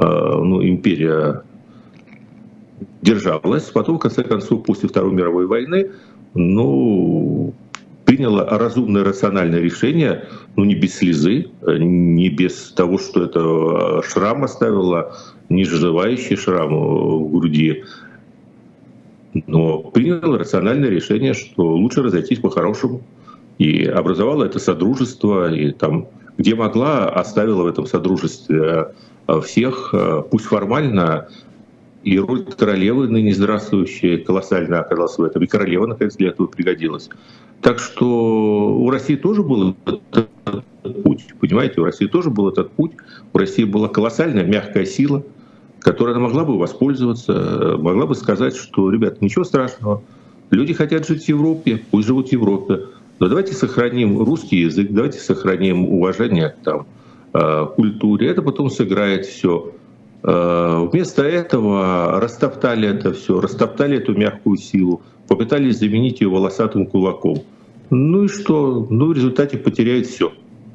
ну, империя держалась. Потом, в конце концов, после Второй мировой войны, ну, приняла разумное, рациональное решение, ну, не без слезы, не без того, что это шрам оставило, не заживающий шрам в груди, но приняла рациональное решение, что лучше разойтись по-хорошему. И образовала это содружество, и там, где могла, оставила в этом содружестве всех, пусть формально и роль королевы, ныне здравствующей, колоссально оказалась в этом. И королева, наконец, для этого пригодилась. Так что у России тоже был этот путь. Понимаете, у России тоже был этот путь. У России была колоссальная мягкая сила, которой она могла бы воспользоваться, могла бы сказать, что, ребят, ничего страшного, люди хотят жить в Европе, пусть живут в Европе. Но давайте сохраним русский язык, давайте сохраним уважение там, э, культуре. Это потом сыграет все Э, вместо этого растоптали это все, растоптали эту мягкую силу, попытались заменить ее волосатым кулаком. Ну и что? Ну в результате потеряют все.